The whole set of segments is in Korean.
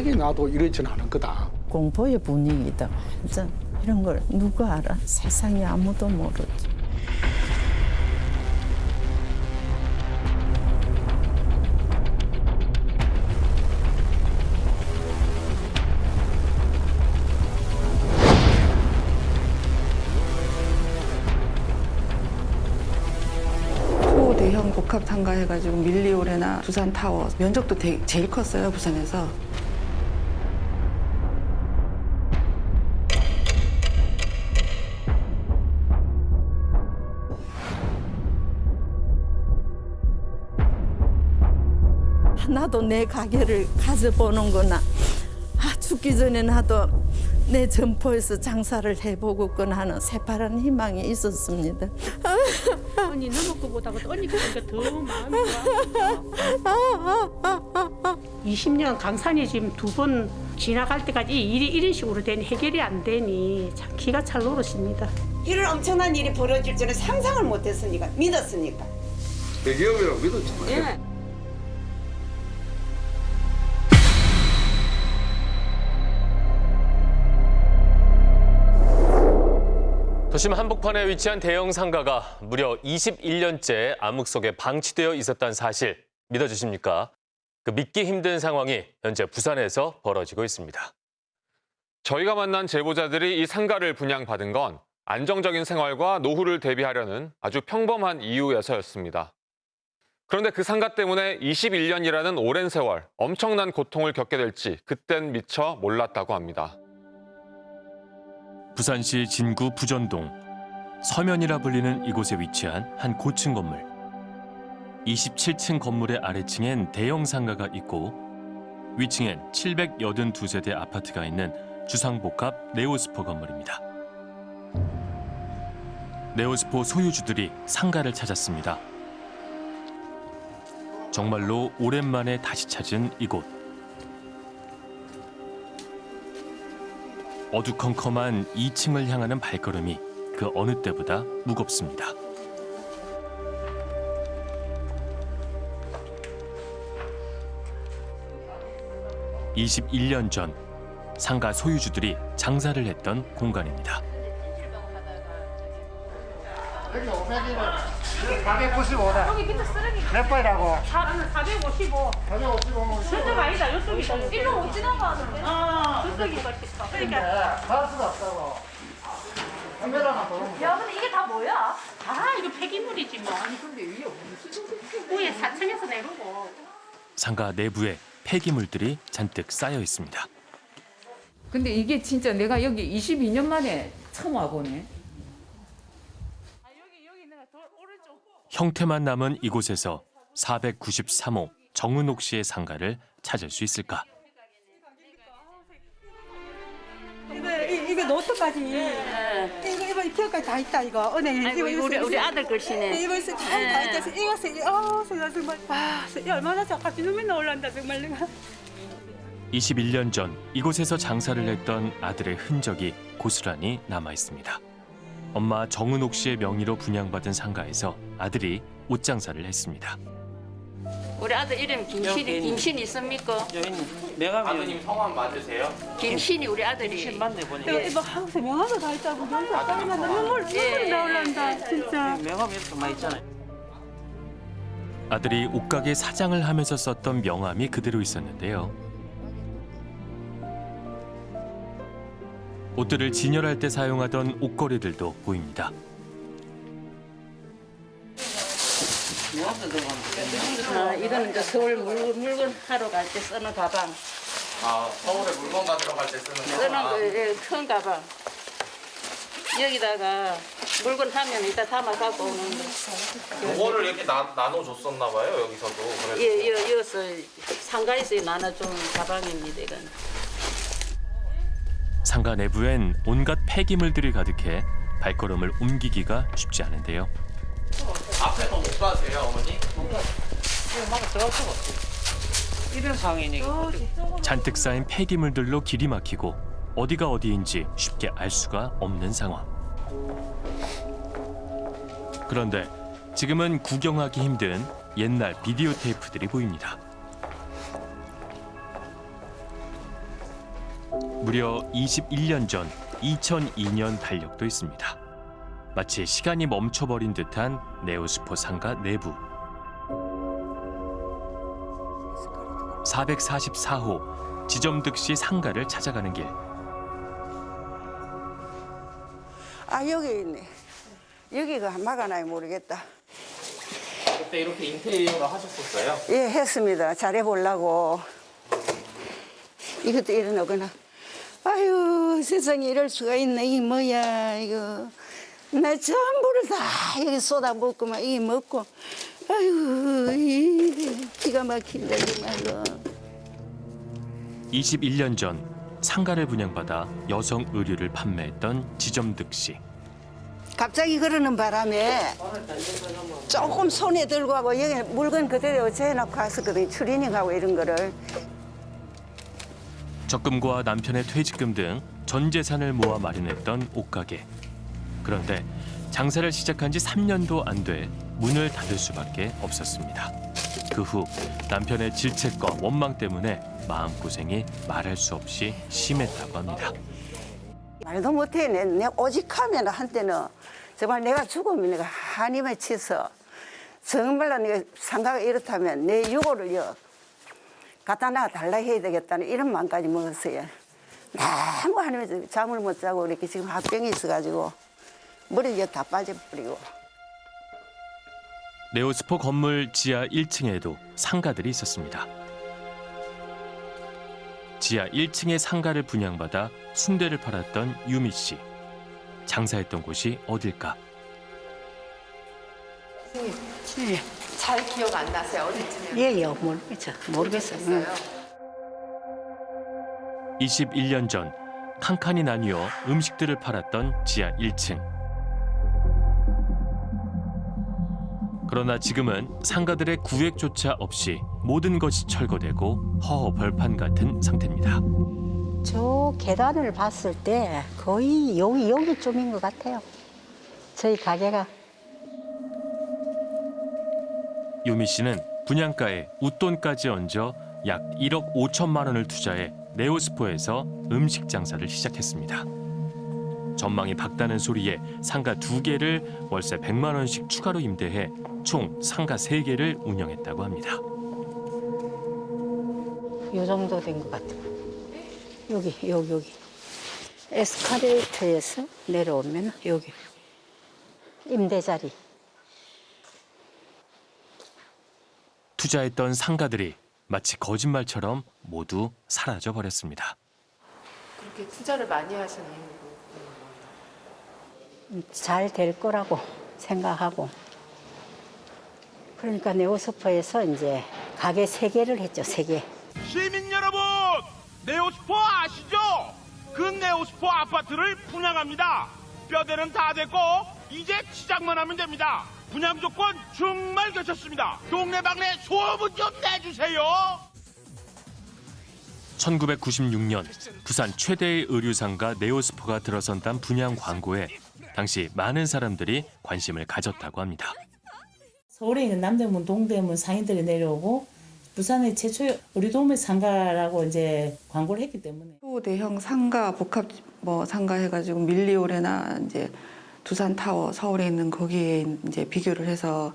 가족이 나도 이러지는 않을 거다. 공포의 분위기다. 완전 이런 걸 누가 알아? 세상에 아무도 모르지. 초대형 복합 상가해가지고 밀리오레나 부산 타워 면적도 되- 제일 컸어요 부산에서. 나도 내 가게를 가져보는구나. 아, 죽기 전에 나도 내 점포에서 장사를 해보겠구나 하는 새파란 희망이 있었습니다. 언니 너무 거보다 언니 보니까 더 마음이 좋아. 20년 강산이 지금 두 번 지나갈 때까지 이 일이 이런 식으로 되니 해결이 안 되니 참 기가 찰 노릇입니다. 이런 엄청난 일이 벌어질 줄은 상상을 못했으니까 믿었으니까. 대기업이라고 믿었지. 예. 도심 한복판에 위치한 대형 상가가 무려 21년째 암흑 속에 방치되어 있었다는 사실 믿어주십니까? 그 믿기 힘든 상황이 현재 부산에서 벌어지고 있습니다. 저희가 만난 제보자들이 이 상가를 분양받은 건 안정적인 생활과 노후를 대비하려는 아주 평범한 이유에서였습니다. 그런데 그 상가 때문에 21년이라는 오랜 세월 엄청난 고통을 겪게 될지 그땐 미처 몰랐다고 합니다. 부산시 진구 부전동 서면이라 불리는 이곳에 위치한 한 고층 건물. 27층 건물의 아래층엔 대형 상가가 있고 위층엔 782세대 아파트가 있는 주상복합 네오스포 건물입니다. 네오스포 소유주들이 상가를 찾았습니다. 정말로 오랜만에 다시 찾은 이곳. 어두컴컴한 2층을 향하는 발걸음이 그 어느 때보다 무겁습니다. (21년) 전 상가 소유주들이 장사를 했던 공간입니다. 195, 195. 몇 번이라고? 455. 455면 저쪽 아니다. 이쪽이다. 일로 못 지나가는데. 어. 저쪽인가 싶어. 그러니까 갈 수가 없다고. 한 배라나 더. 야, 근데 이게 다 뭐야? 아, 이거 폐기물이지 뭐. 아니, 근데 위에 위에 4층에서 내려고. 상가 내부에 폐기물들이 잔뜩 쌓여 있습니다. 근데 이게 진짜 내가 여기 22년 만에 처음 와보네. 형태만 남은 이곳에서 493호 정은옥 씨의 상가를 찾을 수 있을까? 이거 이- 이거 노트까지 이거 이거 이표까지 다 있다 이거 은행 아이고, 이거 우리 우리 아들 글씨네. 이거 있어 다다 있다 이거 세 어, 세상 정말 와, 세- 얼마나 저까지 눈이 나올란다 정말 내가. 21년 전 이곳에서 장사를 했던 아들의 흔적이 고스란히 남아 있습니다. 엄마 정은옥 씨의 명의로 분양받은 상가에서 아들이 옷 장사를 했습니다. 우리 아들 이름 김신이 김신 있습니까? 아드님 성함 맞으세요? 김신이 우리 아들이. 이거 이거 하우스 명함도 다 있다고 여기서 빨리 눈물 눈물이 나올란다 진짜. 명함 이렇게 많이 있잖아요. 아들이 옷가게 사장을 하면서 썼던 명함이 그대로 있었는데요. 옷들을 진열할 때 사용하던 옷걸이들도 보입니다. 아, 이거는 이제 서울 물건, 물건 하러 갈 때 쓰는 가방. 아 서울에 물건 가지러 갈 때 쓰는 거. 쓰는 거, 예, 큰 가방. 여기다가 물건 하면 이따 담아 갖고 오는 거. 그거를 이렇게 나, 나눠 줬었나 봐요 여기서도. 그래서 예, 여, 여기서 상가에서 나눠준 가방입니다, 이건. 상가 내부엔 온갖 폐기물들이 가득해 발걸음을 옮기기가 쉽지 않은데요. 앞에 더못 가세요 어머니? 잔뜩 쌓인 폐기물들로 길이 막히고 어디가 어디인지 쉽게 알 수가 없는 상황. 그런데 지금은 구경하기 힘든 옛날 비디오 테이프들이 보입니다. 무려 21년 전 2002년 달력도 있습니다. 마치 시간이 멈춰버린 듯한 네오스포 상가 내부. 444호 지점득시 상가를 찾아가는 길. 아 여기 있네. 여기가 막아놔야 모르겠다. 그때 이렇게 인테리어를 하셨었어요? 예, 했습니다. 잘해보려고. 이것도 일어나거나. 아유, 세상에 이럴 수가 있네. 이게 뭐야, 이거. 나 전부를 다 여기 쏟아붓고만 이게 먹고. 아유, 이 기가 막힌다, 정말로. 21년 전 상가를 분양받아 여성 의류를 판매했던 지점득시. 갑자기 그러는 바람에 조금 손에 들고 하고 여기 물건 그대로 재놓고 갔었거든요. 추리닝하고 이런 거를. 적금과 남편의 퇴직금 등 전 재산을 모아 마련했던 옷가게. 그런데 장사를 시작한 지 3년도 안 돼 문을 닫을 수밖에 없었습니다. 그 후 남편의 질책과 원망 때문에 마음고생이 말할 수 없이 심했다고 합니다. 말도 못해. 내, 내 오직하면 한때는 정말 내가 죽으면 내가 한임에 치서 정말로 내가 상가가 이렇다면 내 유고를요 갖다 놔 달라 해야 되겠다는 이런 마음까지 먹었어요. 너무 한임에 잠을 못 자고 이렇게 지금 합병이 있어가지고 머리가 다 빠져버리고. 네오스포 건물 지하 1층에도 상가들이 있었습니다. 지하 1층의 상가를 분양받아 순대를 팔았던 유미 씨. 장사했던 곳이 어딜까? 잘 기억 안 나세요? 어디쯤에? 예요 모르겠죠 모르겠어요. 21년 전 칸칸이 나뉘어 음식들을 팔았던 지하 1층. 그러나 지금은 상가들의 구획조차 없이 모든 것이 철거되고 허허벌판 같은 상태입니다. 저 계단을 봤을 때 거의 여기 여기쯤인 것 같아요. 저희 가게가 유미 씨는 분양가에 웃돈까지 얹어 약 1억 5천만 원을 투자해 네오스포에서 음식 장사를 시작했습니다. 전망이 밝다는 소리에 상가 두 개를 월세 100만 원씩 추가로 임대해 총 상가 세 개를 운영했다고 합니다. 요 정도 된 것 같아요. 여기 여기 여기 에스카레이터에서 내려오면 여기 임대 자리. 투자했던 상가들이 마치 거짓말처럼 모두 사라져 버렸습니다. 그렇게 투자를 많이 하신 이유가 잘될 거라고 생각하고 그러니까 네오스포에서 이제 가게 세 개를 했죠 세 개. 시민 여러분, 네오스포 아시죠? 그 네오스포 아파트를 분양합니다. 뼈대는 다 됐고 이제 시작만 하면 됩니다. 분양 조건 정말 괜찮습니다. 동네방네 소문 좀 내주세요. 1996년 부산 최대의 의류상가 네오스포가 들어선단 분양 광고에 당시 많은 사람들이 관심을 가졌다고 합니다. 서울에 있는 남대문, 동대문 상인들이 내려오고 부산의 최초 우리 도매 상가라고 이제 광고를 했기 때문에 초대형 상가 복합 뭐 상가 해가지고 밀리오레나 이제 두산 타워 서울에 있는 거기에 이제 비교를 해서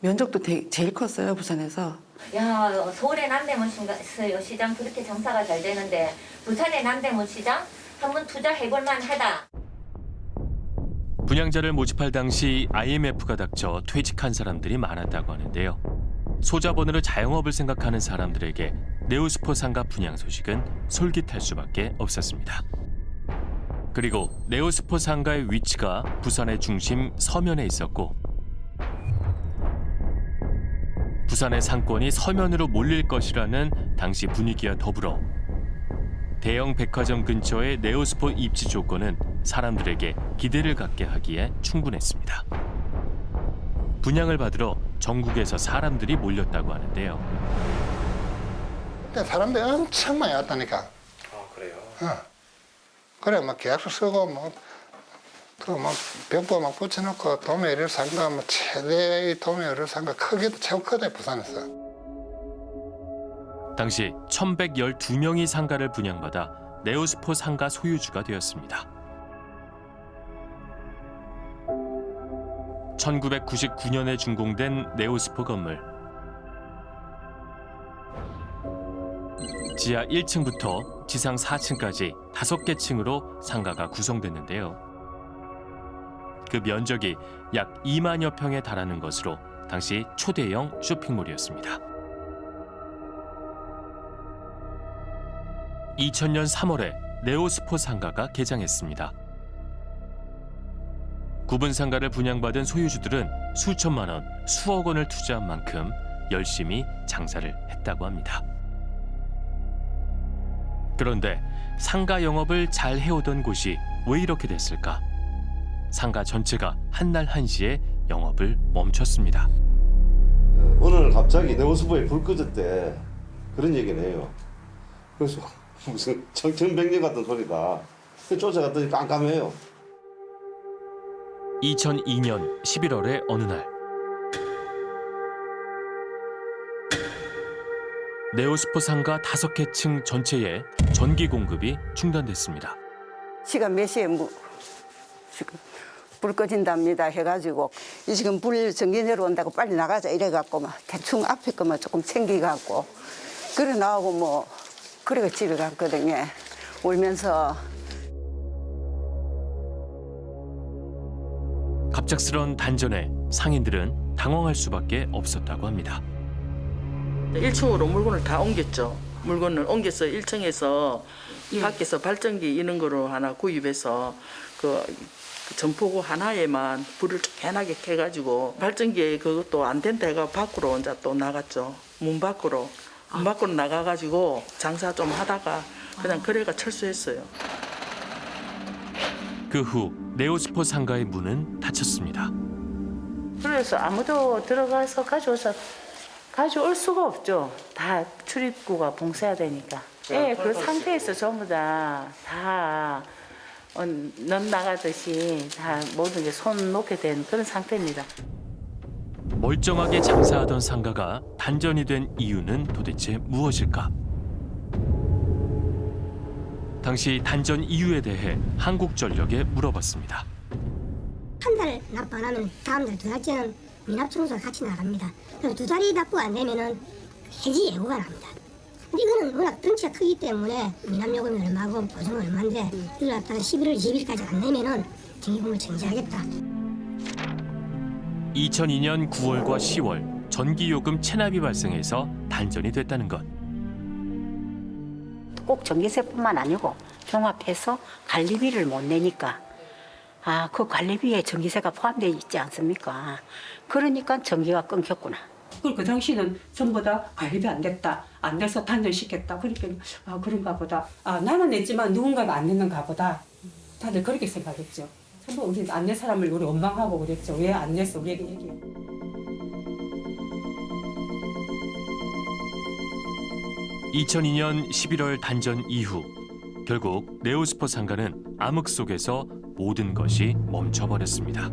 면적도 되- 제일 컸어요 부산에서. 야 서울의 남대문 시장, 시장 그렇게 장사가 잘 되는데 부산의 남대문 시장 한번 투자해볼 만하다. 분양자를 모집할 당시 IMF가 닥쳐 퇴직한 사람들이 많았다고 하는데요. 소자본으로 자영업을 생각하는 사람들에게 네오스포 상가 분양 소식은 솔깃할 수밖에 없었습니다. 그리고 네오스포 상가의 위치가 부산의 중심 서면에 있었고 부산의 상권이 서면으로 몰릴 것이라는 당시 분위기와 더불어 대형 백화점 근처의 네오스포 입지 조건은 사람들에게 기대를 갖게 하기에 충분했습니다. 분양을 받으러 전국에서 사람들이 몰렸다고 하는데요. 그때 사람들이 엄청 많이 왔다니까. 아 그래요? 어. 그래, 막 계약서 쓰고, 뭐, 또막 벽보 막 붙여놓고 도매를 상가, 뭐 최대의 도매를 상가 크기도 최고 크대, 부산에서. 당시 1112명이 상가를 분양받아 네오스포 상가 소유주가 되었습니다. 1999년에 준공된 네오스포 건물. 지하 1층부터 지상 4층까지 5개 층으로 상가가 구성됐는데요. 그 면적이 약 2만여 평에 달하는 것으로 당시 초대형 쇼핑몰이었습니다. 2000년 3월에 네오스포 상가가 개장했습니다. 구분 상가를 분양받은 소유주들은 수천만 원, 수억 원을 투자한 만큼 열심히 장사를 했다고 합니다. 그런데 상가 영업을 잘 해오던 곳이 왜 이렇게 됐을까? 상가 전체가 한날 한시에 영업을 멈췄습니다. 오늘 갑자기 네오스포에 불 꺼졌대 그런 얘기는 해요. 그래서 무슨 청천백년 같은 소리다. 쫓아갔더니 깜깜해요. 2002년 11월의 어느 날 네오스포 상가 5개 층 전체에 전기 공급이 중단됐습니다. 시간 몇 시에 뭐 지금 불 꺼진답니다 해가지고 이 지금 불 전기 내려온다고 빨리 나가자 이래갖고 막 대충 앞에 거만 조금 챙기갖고 그래 나오고 뭐 그래가 집에 갔거든요 울면서 갑작스런 단전에 상인들은 당황할 수밖에 없었다고 합니다. 1층으로 물건을 다 옮겼죠. 물건을 옮겨서 1층에서 밖에서 발전기 이런 거로 하나 구입해서 그, 그 점포구 하나에만 불을 쬐하게 켜가지고 발전기에 그것도 안 된다 해가 밖으로 이제 또 나갔죠. 문 밖으로. 문 밖으로 나가가지고 장사 좀 하다가 그냥 거래가 철수했어요. 그 후 네오스포 상가의 문은 닫혔습니다. 그래서 아무도 들어가서 가져와서 가져올 수가 없죠. 다 출입구가 봉쇄해야 되니까. 예, 그 상태에서 전부 다, 다, 어, 넌 나가듯이 다 모든 게 손 놓게 된 그런 상태입니다. 멀쩡하게 장사하던 상가가 단전이 된 이유는 도대체 무엇일까? 당시 단전 이유에 대해 한국전력에 물어봤습니다. 한 달 납부 안 하면 다음 달두 달째는 미납 청소가 같이 나갑니다. 두 달이 납부 안 되면은 해지 예고가 납니다. 근데 이거는 워낙 덩치가 크기 때문에 미납 요금이 얼마고 보증 얼마인데 이걸 갖다가 11월 20일까지 안 내면은 전기금을 정지하겠다. 2002년 9월과 10월 전기요금 체납이 발생해서 단전이 됐다는 것. 꼭 전기세뿐만 아니고 종합해서 관리비를 못 내니까 아, 그 관리비에 전기세가 포함되어 있지 않습니까? 그러니까 전기가 끊겼구나. 그리고 그 당시는 전부 다 관리비 안 됐다. 안 돼서 단절시켰다. 그러니까 아 그런가 보다. 아 나는 냈지만 누군가가 안 냈는가 보다. 다들 그렇게 생각했죠. 전부 우리 안 낸 사람을 우리 원망하고 그랬죠. 왜 안 냈어? 우리에게 얘기해. 2002년 11월 단전 이후 결국 네오스포 상가는 암흑 속에서 모든 것이 멈춰버렸습니다.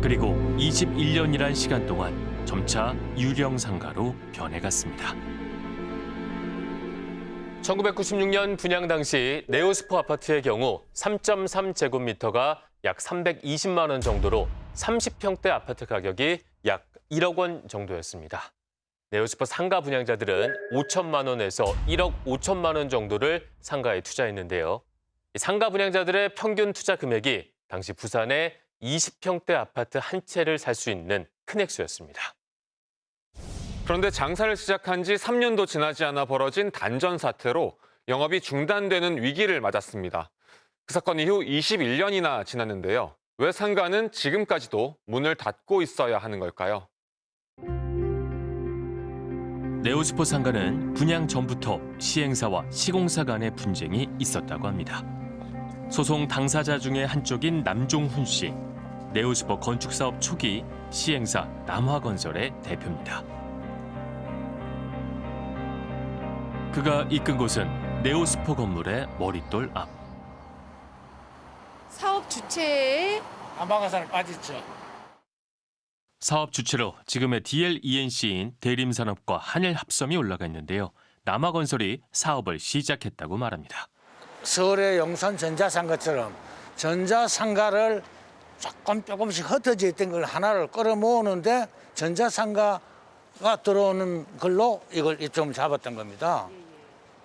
그리고 21년이란 시간 동안 점차 유령 상가로 변해갔습니다. 1996년 분양 당시 네오스포 아파트의 경우 3.3제곱미터가 약 320만 원 정도로 30평대 아파트 가격이 약 1억 원 정도였습니다. 네오스포 상가 분양자들은 5천만 원에서 1억 5천만 원 정도를 상가에 투자했는데요. 이 상가 분양자들의 평균 투자 금액이 당시 부산의 20평대 아파트 한 채를 살 수 있는 큰 액수였습니다. 그런데 장사를 시작한 지 3년도 지나지 않아 벌어진 단전 사태로 영업이 중단되는 위기를 맞았습니다. 그 사건 이후 21년이나 지났는데요. 왜 상가는 지금까지도 문을 닫고 있어야 하는 걸까요? 네오스포 상가는 분양 전부터 시행사와 시공사 간의 분쟁이 있었다고 합니다. 소송 당사자 중에 한쪽인 남종훈 씨, 네오스포 건축 사업 초기 시행사 남화건설의 대표입니다. 그가 이끈 곳은 네오스포 건물의 머릿돌 앞. 사업 주체에 안방가산을 빠졌죠. 사업 주체로 지금의 DLENC인 대림산업과 한일합섬이 올라가 있는데요. 남아건설이 사업을 시작했다고 말합니다. 서울의 용산 전자상가처럼 전자상가를 조금 조금씩 흩어져 있던 걸 하나를 끌어모으는데 전자상가가 들어오는 걸로 이걸 이점 잡았던 겁니다.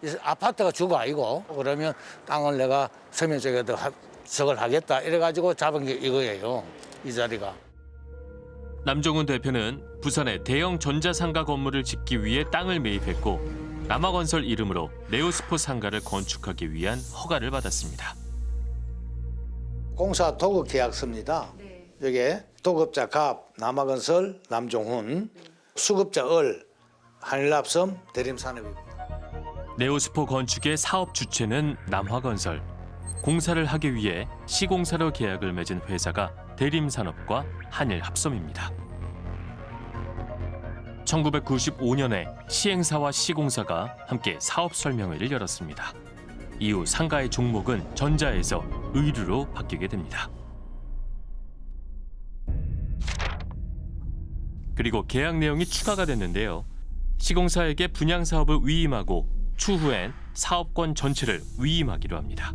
이 아파트가 주가 아니고 그러면 땅을 내가 서면 쪽에도 하- 저걸 하겠다 이래가지고 잡은 게 이거예요. 이 자리가. 남종훈 대표는 부산에 대형 전자상가 건물을 짓기 위해 땅을 매입했고 남아건설 이름으로 네오스포 상가를 건축하기 위한 허가를 받았습니다. 공사 도급 계약서입니다. 여기에 도급자 갑, 남아건설, 남종훈, 수급자 을, 한일납섬, 대림산업입니다. 네오스포 건축의 사업 주체는 남화건설. 공사를 하기 위해 시공사로 계약을 맺은 회사가 대림산업과 한일합섬입니다. 1995년에 시행사와 시공사가 함께 사업 설명회를 열었습니다. 이후 상가의 종목은 전자에서 의류로 바뀌게 됩니다. 그리고 계약 내용이 추가가 됐는데요. 시공사에게 분양 사업을 위임하고 추후엔 사업권 전체를 위임하기로 합니다.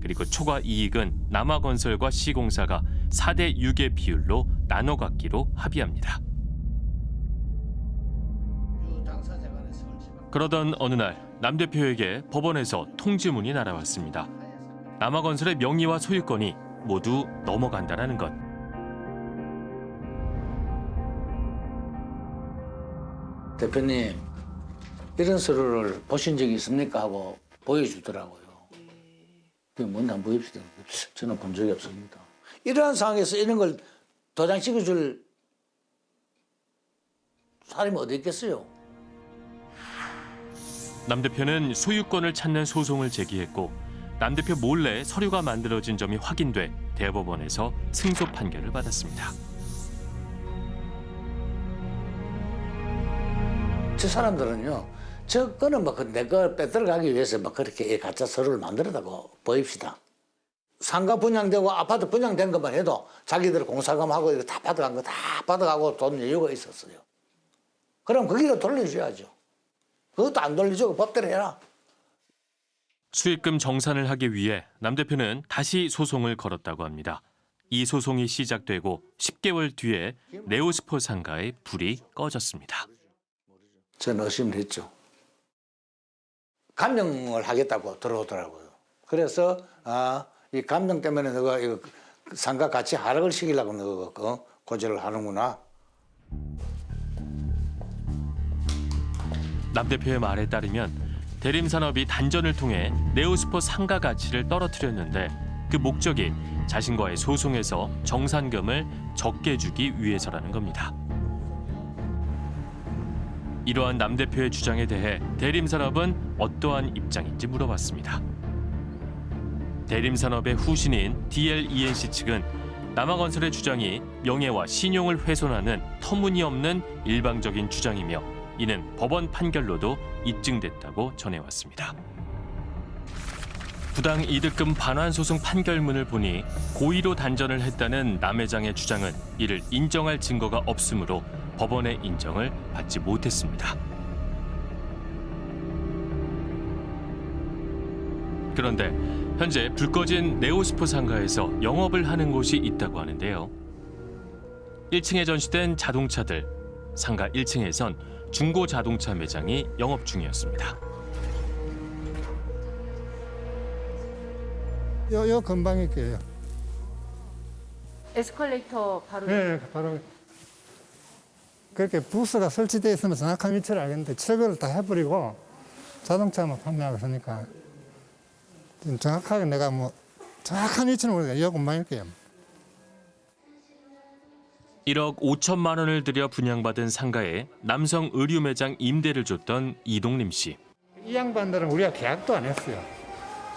그리고 초과 이익은 남아건설과 시공사가 4대 6의 비율로 나눠 갖기로 합의합니다. 그러던 어느 날 남 대표에게 법원에서 통지문이 날아왔습니다. 남아건설의 명의와 소유권이 모두 넘어간다는 것. 대표님 이런 서류를 보신 적이 있습니까 하고 보여주더라고요. 그게 뭔지 한번 보입시다. 저는 본 적이 없습니다. 이러한 상황에서 이런 걸 도장 찍어줄 사람이 어디 있겠어요? 남 대표는 소유권을 찾는 소송을 제기했고 남 대표 몰래 서류가 만들어진 점이 확인돼 대법원에서 승소 판결을 받았습니다. 저 사람들은요, 저 거는 뭐내거 빼들어가기 위해서 막 그렇게 가짜 서류를 만들었다고 보입시다. 상가 분양되고 아파트 분양된 것만 해도 자기들 공사금하고 이거 다 받아간 거 다 받아가고 돈 여유가 있었어요. 그럼 거기로 돌려줘야죠. 그것도 안 돌려주고 법대로 해라. 수익금 정산을 하기 위해 남 대표는 다시 소송을 걸었다고 합니다. 이 소송이 시작되고 10개월 뒤에 네오스포 상가의 불이 꺼졌습니다. 저는 의심을 했죠. 감명을 하겠다고 들어오더라고요. 그래서 아, 이 감명 때문에 너가 이거 상가 같이 하락을 시키려고 너가 어, 고지를 하는구나. 남 대표의 말에 따르면 대림산업이 단전을 통해 네오스포 상가 가치를 떨어뜨렸는데 그 목적이 자신과의 소송에서 정산금을 적게 주기 위해서라는 겁니다. 이러한 남 대표의 주장에 대해 대림산업은 어떠한 입장인지 물어봤습니다. 대림산업의 후신인 DLENC 측은 남아건설의 주장이 명예와 신용을 훼손하는 터무니없는 일방적인 주장이며 이는 법원 판결로도 입증됐다고 전해왔습니다. 부당 이득금 반환 소송 판결문을 보니 고의로 단전을 했다는 남 회장의 주장은 이를 인정할 증거가 없으므로 법원의 인정을 받지 못했습니다. 그런데 현재 불 꺼진 네오스포 상가에서 영업을 하는 곳이 있다고 하는데요. 1층에 전시된 자동차들, 상가 1층에선 중고 자동차 매장이 영업 중이었습니다. 요, 요 근방에 있게요. 에스컬레이터 바로 네, 바로 그렇게 부스가 설치되어 있으면 정확한 위치를 알겠는데 철거를 다 해버리고 자동차만 판매하고 있으니까 좀 정확하게 내가 뭐 정확한 위치는 모르겠어요. 요 근방일 게요. 1억 5천만 원을 들여 분양받은 상가에 남성 의류 매장 임대를 줬던 이동림 씨. 이 양반들은 우리가 계약도 안 했어요.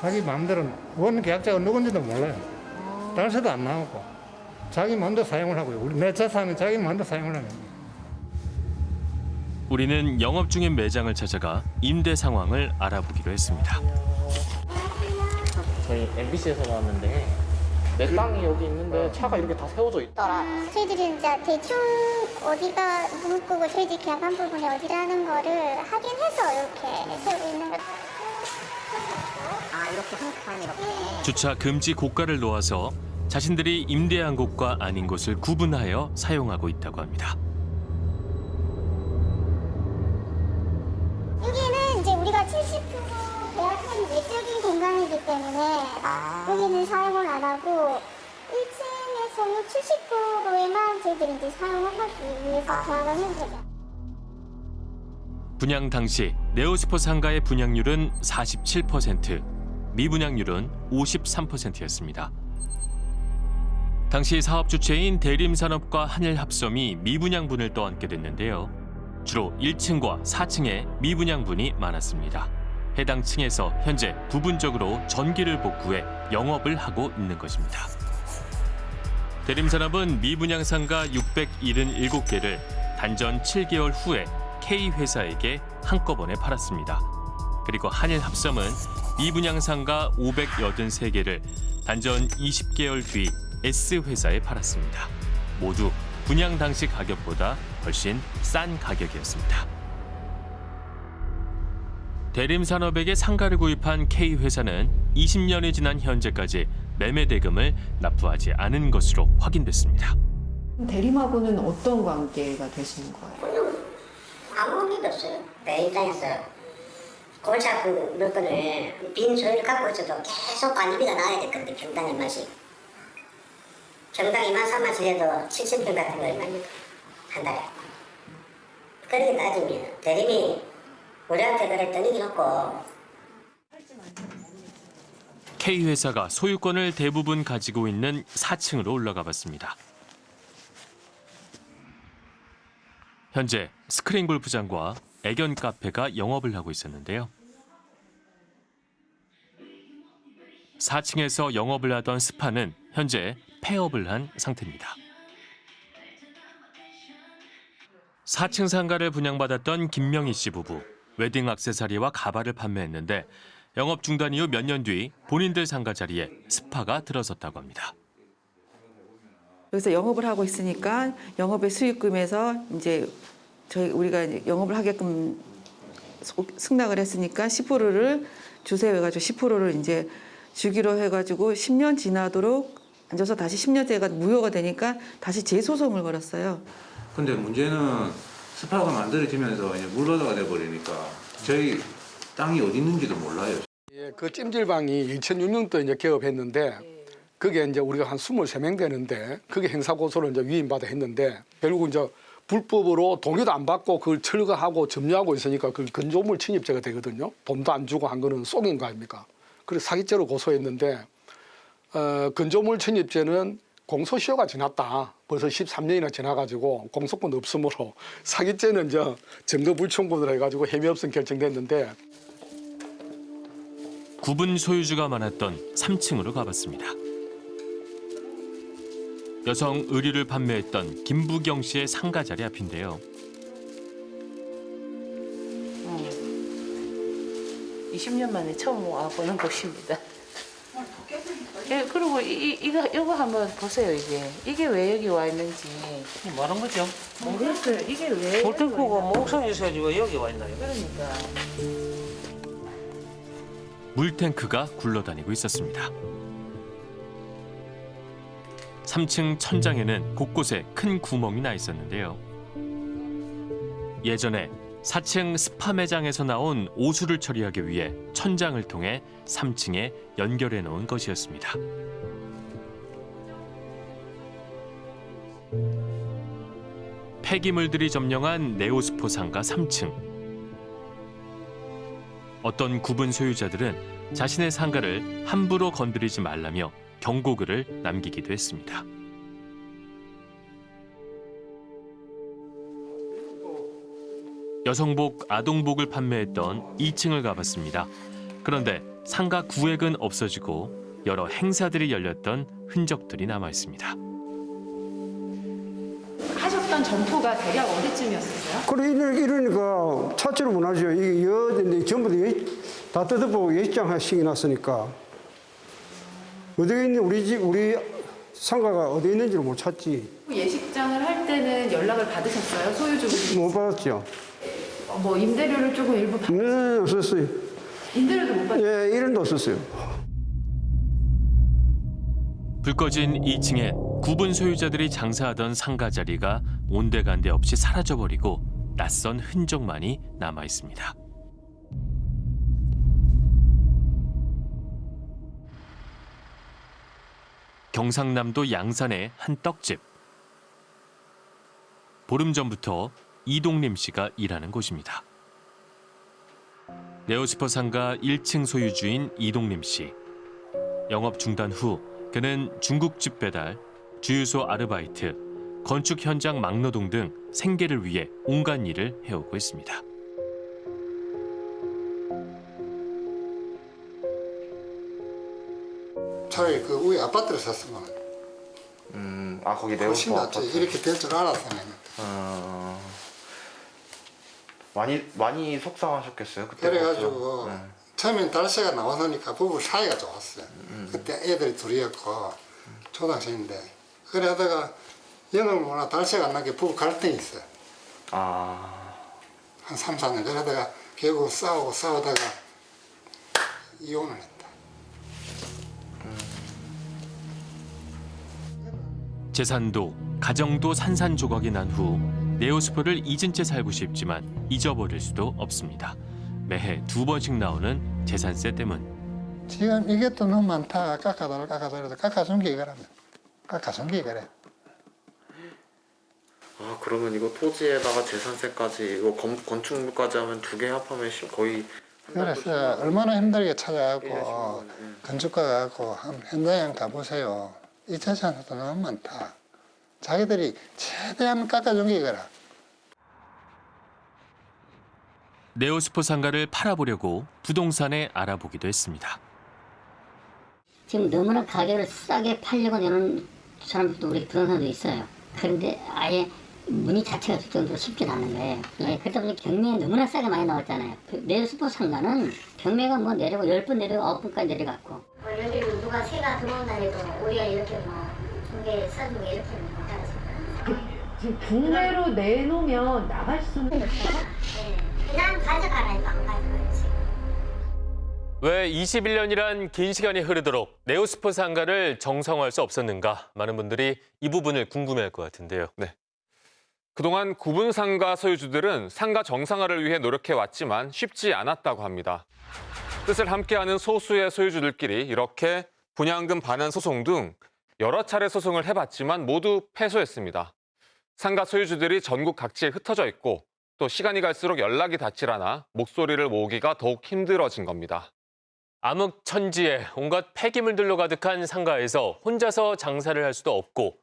자기 마음대로 원 계약자가 누군지도 몰라요. 달서도 안 나오고 자기 마음대로 사용을 하고요. 우리 내 재산은 자기 마음대로 사용을 하는 거예요. 우리는 영업 중인 매장을 찾아가 임대 상황을 알아보기로 했습니다. 저희 MBC에서 나왔는데 내 땅이 여기 있는데 차가 이렇게 다 세워져 있다. 저희들이 이제 대충 어디가 문구고 저희들이 계약한 부분이 어디라는 거를 확인해서 이렇게 세우고 있는 것아 이렇게 한칸 이렇게. 주차 금지 고가를 놓아서 자신들이 임대한 곳과 아닌 곳을 구분하여 사용하고 있다고 합니다. 때문에 여기는 사용을 안 하고 1층에서는 70%에만 저희들이 이제 사용을 하기 위해서 계약을 한 거죠. 분양 당시 네오스포 상가의 분양률은 47%, 미분양률은 53%였습니다. 당시 사업 주체인 대림산업과 한일합섬이 미분양분을 떠안게 됐는데요. 주로 1층과 4층에 미분양분이 많았습니다. 해당 층에서 현재 부분적으로 전기를 복구해 영업을 하고 있는 것입니다. 대림산업은 미분양 상가 677개를 단전 7개월 후에 K회사에게 한꺼번에 팔았습니다. 그리고 한일합섬은 미분양 상가 583개를 단전 20개월 뒤 S회사에 팔았습니다. 모두 분양 당시 가격보다 훨씬 싼 가격이었습니다. 대림산업에게 상가를 구입한 K회사는 20년이 지난 현재까지 매매 대금을 납부하지 않은 것으로 확인됐습니다. 대림하고는 어떤 관계가 되시는 거예요? 아무 의미도 없어요. 내 입장에서 골치 아픈 물건을 빈 소유를 갖고 있어도 계속 관리비가 나와야 됐거든요. 평당 얼마씩. 평당 2만 3만 주에도 7,000평 같은 거 얼마입니까? 한 달에. 그렇게 따지면 대림이 우리한테 그랬던 이기 없고 K회사가 소유권을 대부분 가지고 있는 4층으로 올라가 봤습니다. 현재 스크린 골프장과 애견 카페가 영업을 하고 있었는데요. 4층에서 영업을 하던 스파는 현재 폐업을 한 상태입니다. 4층 상가를 분양받았던 김명희 씨 부부. 웨딩 액세서리와 가발을 판매했는데 영업 중단 이후 몇 년 뒤 본인들 상가 자리에 스파가 들어섰다고 합니다. 그래서 영업을 하고 있으니까 영업의 수익금에서 이제 저희 우리가 영업을 하게끔 소- 승낙을 했으니까 10%를 주세요 해가지고 10%를 이제 주기로 해가지고 10년 지나도록 앉아서 다시 10년째가 무효가 되니까 다시 재소송을 걸었어요. 근데 문제는 스파가 만들어지면서 이제 물러다가 돼버리니까 저희 땅이 어디 있는지도 몰라요. 예, 그 찜질방이 2006년도에 이제 개업했는데 그게 이제 우리가 한 23명 되는데 그게 행사 고소를 이제 위임받아 했는데 결국 이제 불법으로 동의도 안 받고 그걸 철거하고 점유하고 있으니까 그 건조물 침입죄가 되거든요. 돈도 안 주고 한 거는 속인 거 아닙니까? 그래서 사기죄로 고소했는데 어, 건조물 침입죄는 공소시효가 지났다. 벌써 13년이나 지나가지고 공소권 없으므로 사기죄는 이제 증거 불충분으로 해가지고 혐의 없음 결정됐는데 구분 소유주가 많았던 3층으로 가봤습니다. 여성 의류를 판매했던 김부경 씨의 상가 자리 앞인데요. 20년 만에 처음 와보는 곳입니다. 예, 그리고 이, 이, 이거, 이거 한번 보세요, 이게. 이게 왜 여기 와 있는지. 뭐하는 거죠? 모르겠어요. 이게 왜. 볼탱크가 목선에서 왜 여기 와 있나요? 그러니까. 물탱크가 굴러다니고 있었습니다. 3층 천장에는 곳곳에 큰 구멍이 나 있었는데요. 예전에 4층 스파 매장에서 나온 오수를 처리하기 위해 천장을 통해 3층에 연결해 놓은 것이었습니다. 폐기물들이 점령한 네오스포 상가 3층. 어떤 구분 소유자들은 자신의 상가를 함부로 건드리지 말라며 경고글을 남기기도 했습니다. 여성복, 아동복을 판매했던 2층을 가봤습니다. 그런데 상가 구획은 없어지고 여러 행사들이 열렸던 흔적들이 남아 있습니다. 하셨던 점포가 대략 어디쯤이었어요? 그래 이러- 이러니까 찾지를 못하죠. 이게 여 근데 전부 다, 뜯어보고 예식장 하시기 났으니까 어디 있는 우리 집 우리 상가가 어디 있는지를 못 찾지. 예식장을 할 때는 연락을 받으셨어요? 소유주분 못 받았죠. 뭐 임대료를 조금 일부 받... 네, 없었어요. 임대료도 못 받... 예, 1원도 없었어요. 불 꺼진 2층엔 구분 소유자들이 장사하던 상가 자리가 온데간데 없이 사라져버리고 낯선 흔적만이 남아 있습니다. 경상남도 양산의 한 떡집. 보름 전부터 이동림 씨가 일하는 곳입니다. 네오스퍼 상가 1층 소유주인 이동림 씨. 영업 중단 후 그는 중국집 배달, 주유소 아르바이트, 건축 현장 막노동 등 생계를 위해 온갖 일을 해오고 있습니다. 차라리 그 위에 아파트를 샀으면 음, 아 거기 낫지. 아파트. 이렇게 될 줄 알았으면. 어, 많이 많이 속상하셨겠어요 그때. 그래가지고 네. 처음엔 달세가 나와서니까 부부 사이가 좋았어요. 음. 그때 애들이 둘이었고 초등학생인데 그래 하다가 연을 모나 달세가 안 나게 부부 갈등이 있어요. 아, 한 3, 4년 그러다가 결국 싸우고 싸우다가 이혼을 했다. 재산도 가정도 산산조각이 난 후 네오스포를 잊은 채 살고 싶지만 잊어버릴 수도 없습니다. 매해 두 번씩 나오는 재산세 때문. 지금 이게 또 너무 많다. 깎아달라 깎아달라 깎아준 게 이거라면. 깎아준 게 이거래. 아 그러면 이거 토지에다가 재산세까지 이거 건, 건축물까지 하면 두 개 합하면 시- 거의 그래서 얼마나 힘들게 찾아가고 건축가 가 고 현장에 가보세요. 이 재산도 너무 많다. 자기들이 최대한 깎아준 게 이거라. 네오스포 상가를 팔아보려고 부동산에 알아보기도 했습니다. 지금 너무나 가격을 싸게 팔려고 내는 사람들도 우리 부동산도 있어요. 그런데 아예 문의 자체가 될 정도로 쉽지 않은 거예요. 예, 그러다 보니 경매에 너무나 싸게 많이 나왔잖아요. 그 네오스포 상가는 경매가 뭐 내려고 10번 내려고 9번까지 내려갔고. 뭐 여기 누가 새가 들어온다 해도 우리가 이렇게 뭐 중개 써주고 이렇게 못하겠어요. 지금 국내로 내놓으면 나갈 수는 그냥 가져가라니까 안 가져가지. 왜 21년이란 긴 시간이 흐르도록 네오스포 상가를 정상화할 수 없었는가? 많은 분들이 이 부분을 궁금해할 것 같은데요. 네. 그동안 구분 상가 소유주들은 상가 정상화를 위해 노력해 왔지만 쉽지 않았다고 합니다. 뜻을 함께하는 소수의 소유주들끼리 이렇게 분양금 반환 소송 등 여러 차례 소송을 해봤지만 모두 패소했습니다. 상가 소유주들이 전국 각지에 흩어져 있고 또 시간이 갈수록 연락이 닿질 않아 목소리를 모으기가 더욱 힘들어진 겁니다. 암흑천지에 온갖 폐기물들로 가득한 상가에서 혼자서 장사를 할 수도 없고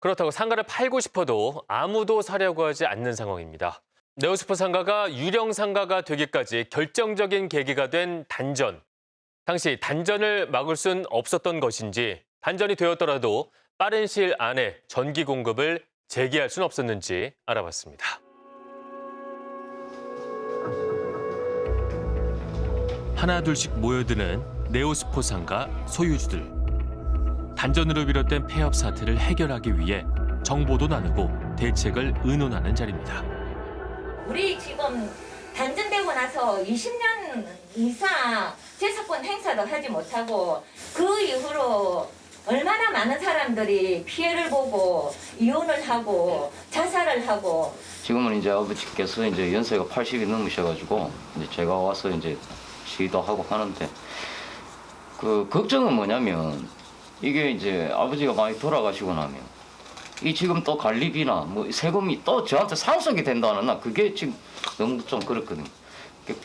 그렇다고 상가를 팔고 싶어도 아무도 사려고 하지 않는 상황입니다. 네오스포 상가가 유령 상가가 되기까지 결정적인 계기가 된 단전. 당시 단전을 막을 순 없었던 것인지 단전이 되었더라도 빠른 시일 안에 전기 공급을 재개할 순 없었는지 알아봤습니다. 하나 둘씩 모여드는 네오스포 상가 소유주들. 단전으로 비롯된 폐업 사태를 해결하기 위해 정보도 나누고 대책을 의논하는 자리입니다. 우리 지금 단전되고 나서 20년 이상 재산권 행사도 하지 못하고 그 이후로 얼마나 많은 사람들이 피해를 보고 이혼을 하고 자살을 하고 지금은 이제 아버지께서 이제 연세가 80이 넘으셔가지고 이제 제가 와서 이제 시위도 하고 하는데 그 걱정은 뭐냐면 이게 이제 아버지가 많이 돌아가시고 나면 이 지금 또 관리비나 뭐 세금이 또 저한테 상속이 된다는 나 그게 지금 너무 좀 그렇거든요.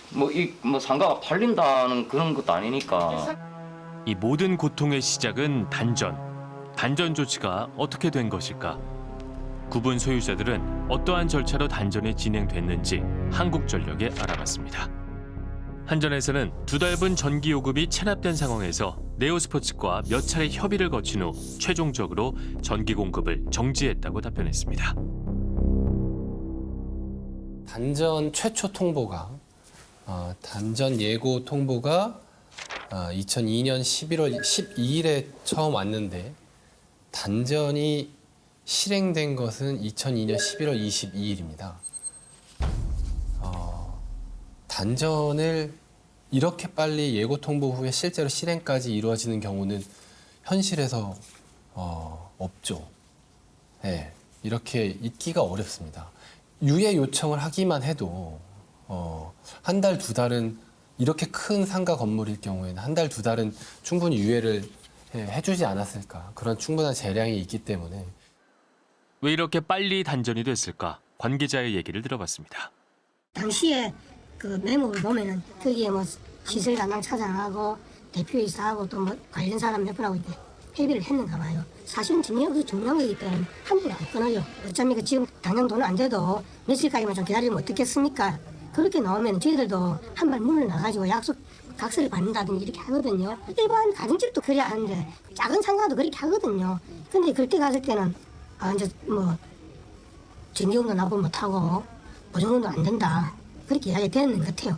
뭐이뭐 상가가 팔린다는 그런 것도 아니니까. 이 모든 고통의 시작은 단전. 단전 조치가 어떻게 된 것일까? 구분 소유자들은 어떠한 절차로 단전이 진행됐는지 한국전력에 알아봤습니다. 한전에서는 두 달분 전기 요금이 체납된 상황에서 네오스포츠과 몇 차례 협의를 거친 후 최종적으로 전기 공급을 정지했다고 답변했습니다. 단전 최초 통보가 어, 단전 예고 통보가 어, 2002년 11월 12일에 처음 왔는데 단전이 실행된 것은 2002년 11월 22일입니다. 어, 단전을 이렇게 빨리 예고 통보 후에 실제로 실행까지 이루어지는 경우는 현실에서 어, 없죠. 네, 이렇게 있기가 어렵습니다. 유예 요청을 하기만 해도 어, 한 달, 두 달은 이렇게 큰 상가 건물일 경우에는 한 달, 두 달은 충분히 유예를 예, 해주지 않았을까. 그런 충분한 재량이 있기 때문에 왜 이렇게 빨리 단전이 됐을까? 관계자의 얘기를 들어봤습니다. 당시에 그 메모를 보면은 거기에 뭐 시설 담당 차장하고 대표이사하고 또 뭐 관련 사람 몇 분하고 이렇게 회비를 했는가 봐요. 사실은 증명도 중요한 거기 때문에 함부로 안 끊어요. 어차피 그 지금 당장 돈은 안 돼도 며칠까지만 좀 기다리면 어떻겠습니까? 그렇게 나오면 저희들도 한발 문을 나가지고 약속 각서를 받는다든지 이렇게 하거든요. 일반 가정집도 그래야 하는데 작은 상가도 그렇게 하거든요. 근데 그때 갔을 때는 아 이제 뭐 전기요금도 납부 못하고 보증금도 안 된다. 그렇게 이야기 되는 것 같아요.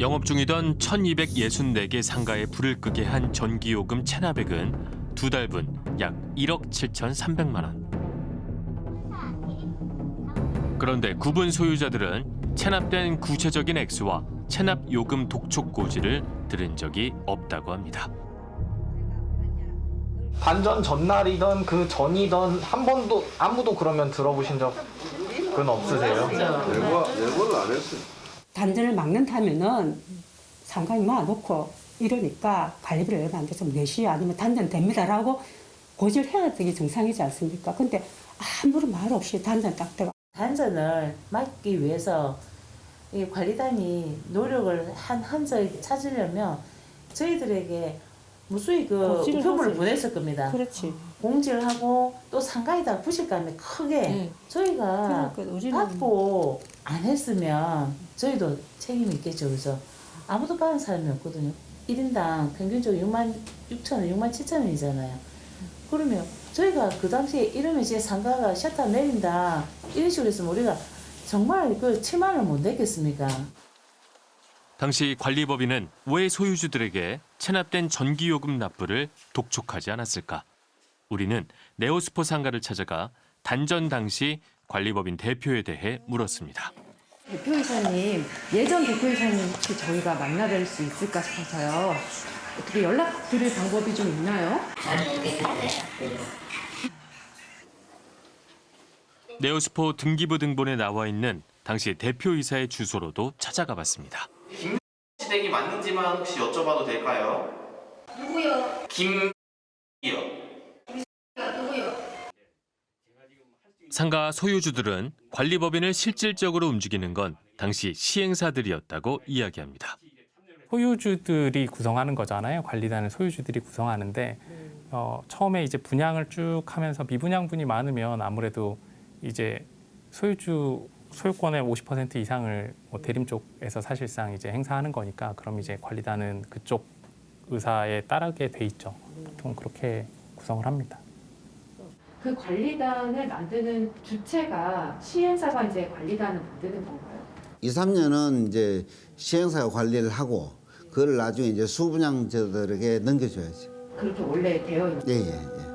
영업 중이던 1264개 상가에 불을 끄게 한 전기요금 체납액은 두 달분 약 1억 7,300만 원. 그런데 구분 소유자들은 체납된 구체적인 액수와 체납 요금 독촉 고지를 들은 적이 없다고 합니다. 단전 전날이던 그 전이던 한 번도 아무도 그러면 들어보신 적은 없으세요? 예고를 안 했어요. 단전을 막는다면은 상가에 모아놓고 이러니까 관리비를 얼마 안 돼서 4시 아니면 단전 됩니다라고 고지를 해야 되게 정상이지 않습니까? 근데 아무런 말 없이 단전 딱 들어가. 단전을 막기 위해서 이 관리단이 노력을 한 흔적이 찾으려면 저희들에게 무수히 그 우편물을. 보냈을 겁니다. 그렇지. 공지를 하고 또 상가에다 부실감이 크게 네. 저희가 그러니까 받고 안 했으면 저희도 책임이 있겠죠. 그래서 아무도 받은 사람이 없거든요. 1인당 평균적으로 6만 6천 원, 6만 7천 원이잖아요. 그러면 저희가 그 당시에 이러면 이제 상가가 셔터 내린다 이런 식으로 했으면 우리가 정말 그 7만 원을 못 냈겠습니까? 당시 관리법인은 왜 소유주들에게 체납된 전기요금 납부를 독촉하지 않았을까? 우리는 네오스포 상가를 찾아가 단전 당시 관리법인 대표에 대해 물었습니다. 대표이사님, 예전 대표이사님 혹시 저희가 만나뵐 수 있을까 싶어서요. 어떻게 연락 드릴 방법이 좀 있나요? 네오스포 등기부 등본에 나와 있는 당시 대표이사의 주소로도 찾아가 봤습니다. 시댁이 맞는지만 혹시 여쭤봐도 될까요? 누구요? 김이요. 누구요? 상가 소유주들은 관리법인을 실질적으로 움직이는 건 당시 시행사들이었다고 이야기합니다. 소유주들이 구성하는 거잖아요. 관리단을 소유주들이 구성하는데 어, 처음에 이제 분양을 쭉 하면서 미분양분이 많으면 아무래도 이제 소유주 소유권의 50% 이상을 뭐 대림 쪽에서 사실상 이제 행사하는 거니까 그럼 이제 관리단은 그쪽 의사에 따르게 돼 있죠. 보통 그렇게 구성을 합니다. 그 관리단을 만드는 주체가 시행사가 이제 관리단을 만드는 건가요? 2, 3년은 이제 시행사가 관리를 하고 그걸 나중에 이제 수분양자들에게 넘겨줘야지. 그렇게 원래 되어 있는 예, 예, 예.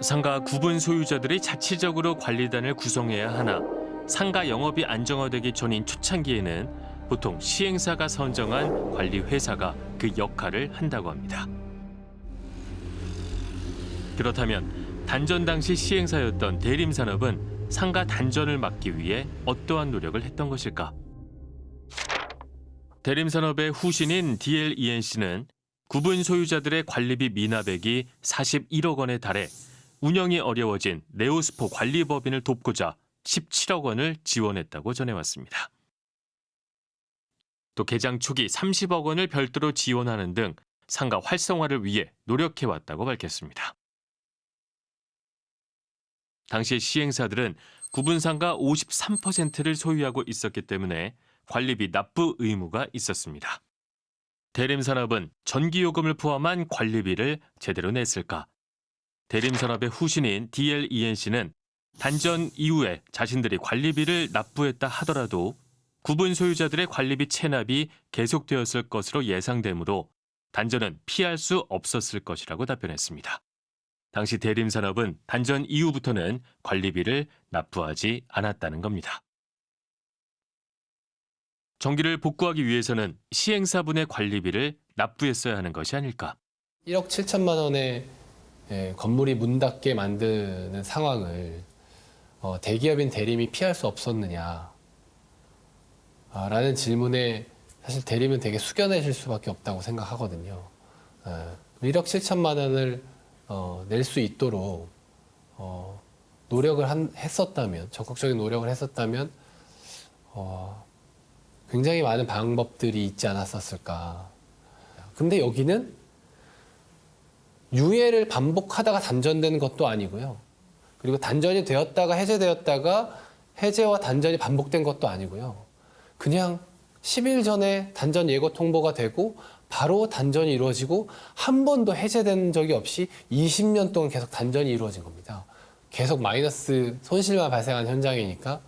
상가 구분 소유자들이 자치적으로 관리단을 구성해야 하나 상가 영업이 안정화되기 전인 초창기에는 보통 시행사가 선정한 관리 회사가 그 역할을 한다고 합니다. 그렇다면 단전 당시 시행사였던 대림산업은 상가 단전을 막기 위해 어떠한 노력을 했던 것일까? 대림산업의 후신인 DLENC는 구분 소유자들의 관리비 미납액이 41억 원에 달해 운영이 어려워진 네오스포 관리법인을 돕고자 17억 원을 지원했다고 전해왔습니다. 또 개장 초기 30억 원을 별도로 지원하는 등 상가 활성화를 위해 노력해왔다고 밝혔습니다. 당시 시행사들은 구분상가 53%를 소유하고 있었기 때문에 관리비 납부 의무가 있었습니다. 대림산업은 전기요금을 포함한 관리비를 제대로 냈을까? 대림산업의 후신인 DLENC는 단전 이후에 자신들이 관리비를 납부했다 하더라도 구분 소유자들의 관리비 체납이 계속되었을 것으로 예상되므로 단전은 피할 수 없었을 것이라고 답변했습니다. 당시 대림산업은 단전 이후부터는 관리비를 납부하지 않았다는 겁니다. 정기를 복구하기 위해서는 시행사분의 관리비를 납부했어야 하는 것이 아닐까. 1억 7천만 원의 예, 건물이 문 닫게 만드는 상황을 어, 대기업인 대림이 피할 수 없었느냐 아, 질문에 사실 대림은 되게 숙연해질 수밖에 없다고 생각하거든요. 예, 1억 7천만 원을 어, 낼수 있도록 어, 노력을 한, 했었다면 적극적인 노력을 했었다면 어, 굉장히 많은 방법들이 있지 않았었을까. 근데 여기는 유예를 반복하다가 단전되는 것도 아니고요. 그리고 단전이 되었다가 해제되었다가 해제와 단전이 반복된 것도 아니고요. 그냥 10일 전에 단전 예고 통보가 되고 바로 단전이 이루어지고 한 번도 해제된 적이 없이 20년 동안 계속 단전이 이루어진 겁니다. 계속 마이너스 손실만 발생한 현장이니까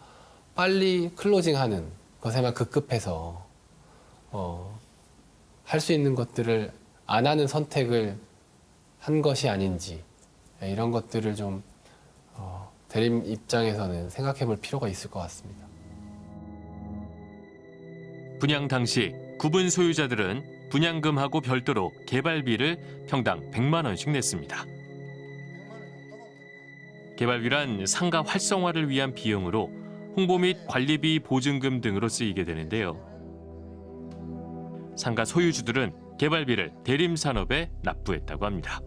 빨리 클로징하는 것에만 급급해서 어, 할 수 있는 것들을 안 하는 선택을 한 것이 아닌지 예, 이런 것들을 좀 어, 대림 입장에서는 생각해 볼 필요가 있을 것 같습니다. 분양 당시 구분 소유자들은 분양금하고 별도로 개발비를 평당 100만 원씩 냈습니다. 개발비란 상가 활성화를 위한 비용으로 홍보 및 관리비 보증금 등으로 쓰이게 되는데요. 상가 소유주들은 개발비를 대림산업에 납부했다고 합니다.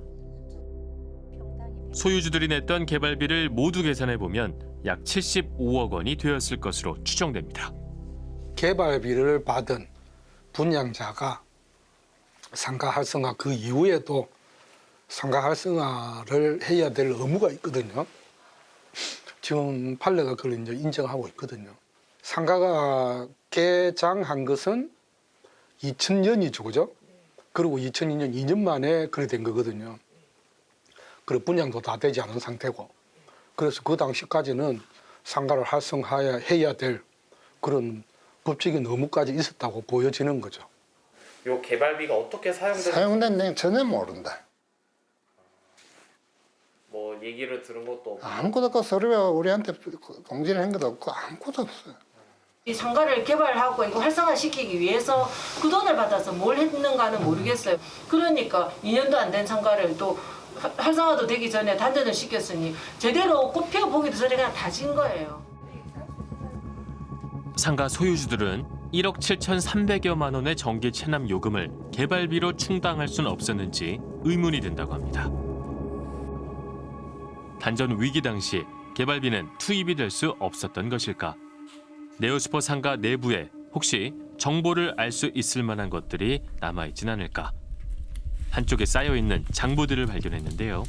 소유주들이 냈던 개발비를 모두 계산해 보면 약 75억 원이 되었을 것으로 추정됩니다. 개발비를 받은 분양자가 상가 활성화 그 이후에도 상가 활성화를 해야 될 의무가 있거든요. 지금 판례가 그걸 이제 인정하고 있거든요. 상가가 개장한 것은 2000년이죠, 그죠? 그리고 2002년 2년 만에 그래 된 거거든요. 그리고 분양도 다 되지 않은 상태고. 그래서 그 당시까지는 상가를 활성화해야 될 그런 법적인 의무까지 있었다고 보여지는 거죠. 요 개발비가 어떻게 사용되는지 사용된 내용 전혀 모른다. 뭐 얘기를 들은 것도 없고 아무것도 없고 서류가 우리한테 공지를 한 것도 없고 아무것도 없어요. 이 상가를 개발하고 이거 활성화시키기 위해서 그 돈을 받아서 뭘 했는가는 모르겠어요. 그러니까 2년도 안 된 상가를 또 화- 활성화도 되기 전에 단전을 시켰으니 제대로 꽃 피워보기도 전에 그냥 다진 거예요. 상가 소유주들은 1억 7,300여만 원의 전기 체납 요금을 개발비로 충당할 수는 없었는지 의문이 든다고 합니다. 단전 위기 당시 개발비는 투입이 될 수 없었던 것일까? 네오스포 상가 내부에 혹시 정보를 알 수 있을 만한 것들이 남아있진 않을까? 한쪽에 쌓여있는 장부들을 발견했는데요.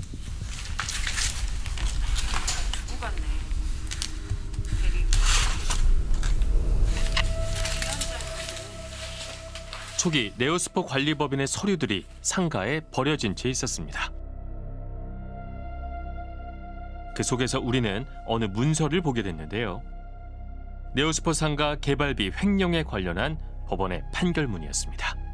초기 네오스포 관리법인의 서류들이 상가에 버려진 채 있었습니다. 그 속에서 우리는 어느 문서를 보게 됐는데요. 네오스포 상가 개발비 횡령에 관련한 법원의 판결문이었습니다.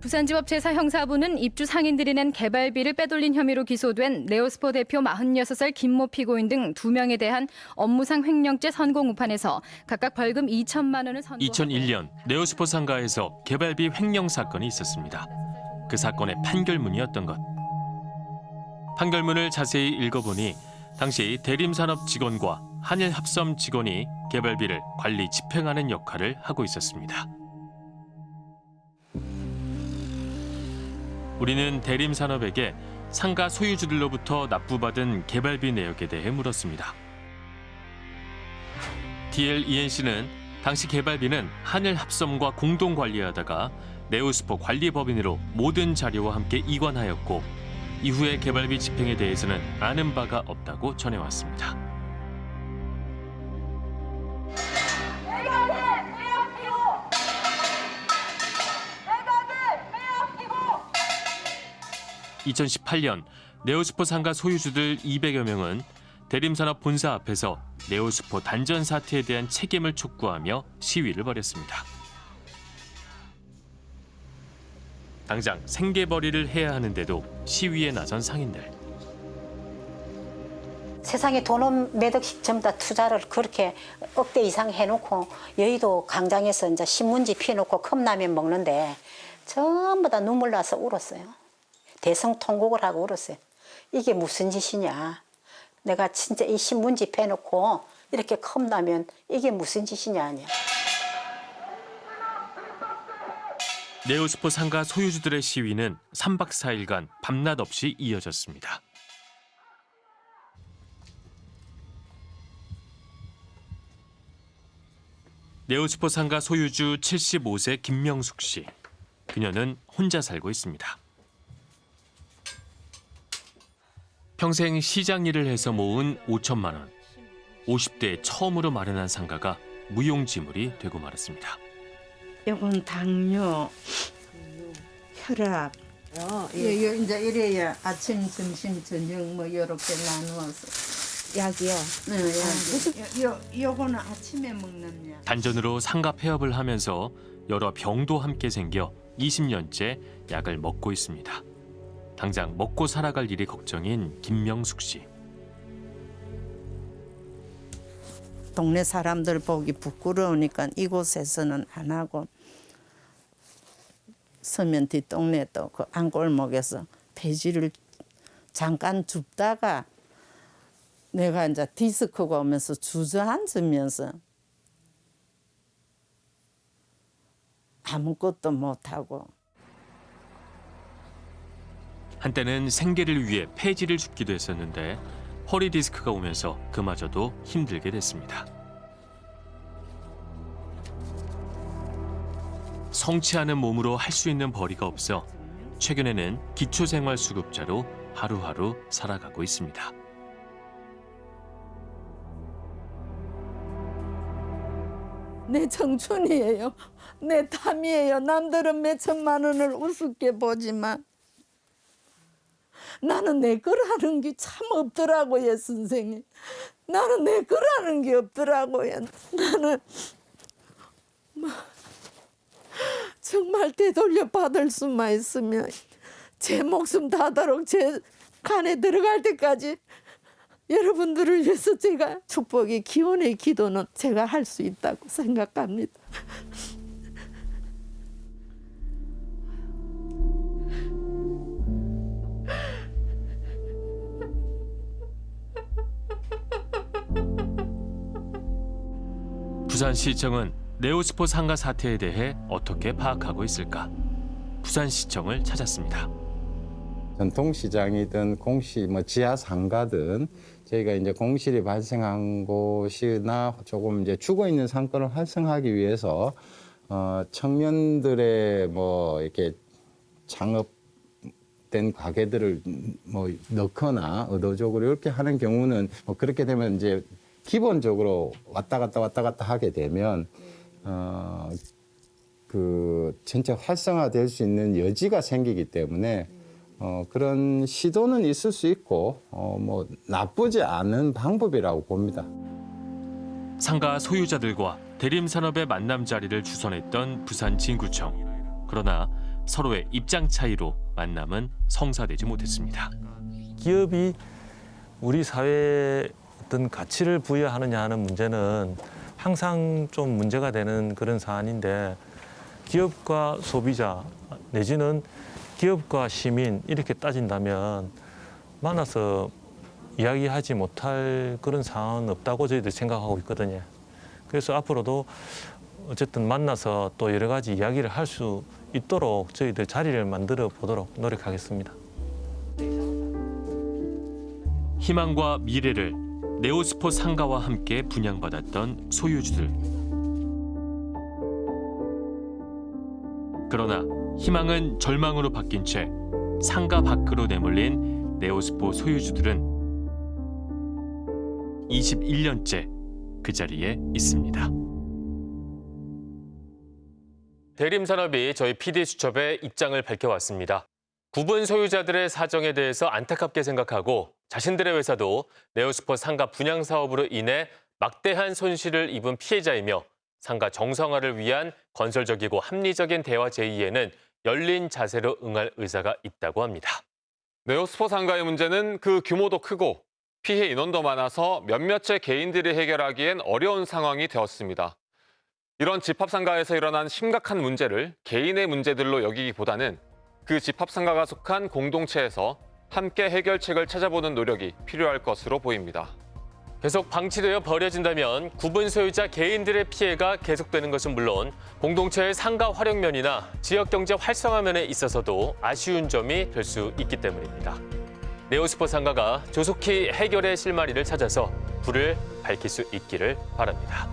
부산지법 제4형사부는 입주 상인들이 낸 개발비를 빼돌린 혐의로 기소된 네오스포 대표 46살 김모 피고인 등 두명에 대한 업무상 횡령죄 선고 우판에서 각각 벌금 2천만 원을 선고 2001년 네오스포 상가에서 개발비 횡령 사건이 있었습니다. 그 사건의 판결문이었던 것. 판결문을 자세히 읽어보니 당시 대림산업 직원과 한일합섬 직원이 개발비를 관리 집행하는 역할을 하고 있었습니다. 우리는 대림산업에게 상가 소유주들로부터 납부받은 개발비 내역에 대해 물었습니다. DLENC는 당시 개발비는 한일합섬과 공동 관리하다가 네오스포 관리법인으로 모든 자료와 함께 이관하였고 이후의 개발비 집행에 대해서는 아는 바가 없다고 전해왔습니다. (2018년) 네오스포 상가 소유주들 (200여 명은) 대림산업 본사 앞에서 네오스포 단전 사태에 대한 책임을 촉구하며 시위를 벌였습니다. 당장 생계벌이를 해야 하는데도 시위에 나선 상인들. 세상에 돈은 몇 억씩 전부 다 투자를 그렇게 억대 이상 해놓고 여의도 광장에서 이제 신문지 피워놓고 컵라면 먹는데 전부 다 눈물 나서 울었어요. 대성 통곡을 하고 울었어요. 이게 무슨 짓이냐. 내가 진짜 이 신문지 패놓고 이렇게 컵라면 이게 무슨 짓이냐 하냐. 네오스포 상가 소유주들의 시위는 3박 4일간 밤낮 없이 이어졌습니다. 네오스포 상가 소유주 75세 김명숙 씨. 그녀는 혼자 살고 있습니다. 평생 시장 일을 해서 모은 5천만 원. 50대에 처음으로 마련한 상가가 무용지물이 되고 말았습니다. 요건 당뇨, 혈압. 요, 요 이제 이래야 아침, 점심, 저녁 뭐 요렇게 나누어서 약이요. 네, 약. 요, 요 요거는 아침에 먹는 약. 단전으로 상가 폐업을 하면서 여러 병도 함께 생겨 20년째 약을 먹고 있습니다. 당장 먹고 살아갈 일이 걱정인 김명숙 씨. 동네 사람들 보기 부끄러우니까 이곳에서는 안 하고 서면 뒷동네 또 그 안골목에서 폐지를 잠깐 줍다가 내가 이제 디스크가 오면서 주저앉으면서 아무것도 못하고 한때는 생계를 위해 폐지를 줍기도 했었는데 허리 디스크가 오면서 그마저도 힘들게 됐습니다. 않은 몸으로 할 수 있는 벌이가 없어 최근에는 기초생활수급자로 하루하루 살아가고 있습니다. 내 청춘이에요. 내 탐이에요. 남들은 몇 천만 원을 우습게 보지만 나는 내 거라는 게 참 없더라고요, 선생님. 나는 내 거라는 게 없더라고요. 나는 뭐 정말 되돌려 받을 수만 있으면 제 목숨 다도록 제 간에 들어갈 때까지 여러분들을 위해서 제가 축복의 기원의 기도는 제가 할 수 있다고 생각합니다. 부산시청은 네오스포 상가 사태에 대해 어떻게 파악하고 있을까? 부산시청을 찾았습니다. 전통시장이든 공시, 뭐 지하 상가든 저희가 이제 공실이 발생한 곳이나 조금 이제 죽어 있는 상권을 활성화하기 위해서 어, 청년들의 뭐 이렇게 창업된 가게들을 뭐 넣거나 의도적으로 이렇게 하는 경우는 뭐 그렇게 되면 이제 기본적으로 왔다 갔다 왔다 갔다 하게 되면 어, 그 전체 활성화될 수 있는 여지가 생기기 때문에 어, 그런 시도는 있을 수 있고 어, 뭐 나쁘지 않은 방법이라고 봅니다. 상가 소유자들과 대림산업의 만남 자리를 주선했던 부산 진구청. 그러나 서로의 입장 차이로 만남은 성사되지 못했습니다. 기업이 우리 사회에 어떤 가치를 부여하느냐 하는 문제는 항상 좀 문제가 되는 그런 사안인데 기업과 소비자 내지는 기업과 시민 이렇게 따진다면 만나서 이야기하지 못할 그런 상황은 없다고 저희들 생각하고 있거든요. 그래서 앞으로도 어쨌든 만나서 또 여러 가지 이야기를 할 수 있도록 저희들 자리를 만들어 보도록 노력하겠습니다. 희망과 미래를 네오스포 상가와 함께 분양받았던 소유주들. 그러나 희망은 절망으로 바뀐 채 상가 밖으로 내몰린 네오스포 소유주들은 21년째 그 자리에 있습니다. 대림산업이 저희 PD수첩에 입장을 밝혀왔습니다. 구분 소유자들의 사정에 대해서 안타깝게 생각하고 자신들의 회사도 네오스포 상가 분양 사업으로 인해 막대한 손실을 입은 피해자이며 상가 정상화를 위한 건설적이고 합리적인 대화 제의에는 열린 자세로 응할 의사가 있다고 합니다. 네오스포 상가의 문제는 그 규모도 크고 피해 인원도 많아서 몇몇의 개인들이 해결하기엔 어려운 상황이 되었습니다. 이런 집합상가에서 일어난 심각한 문제를 개인의 문제들로 여기기보다는 그 집합상가가 속한 공동체에서 함께 해결책을 찾아보는 노력이 필요할 것으로 보입니다. 계속 방치되어 버려진다면 구분 소유자 개인들의 피해가 계속되는 것은 물론 공동체의 상가 활용면이나 지역 경제 활성화면에 있어서도 아쉬운 점이 될 수 있기 때문입니다. 네오스포 상가가 조속히 해결의 실마리를 찾아서 불을 밝힐 수 있기를 바랍니다.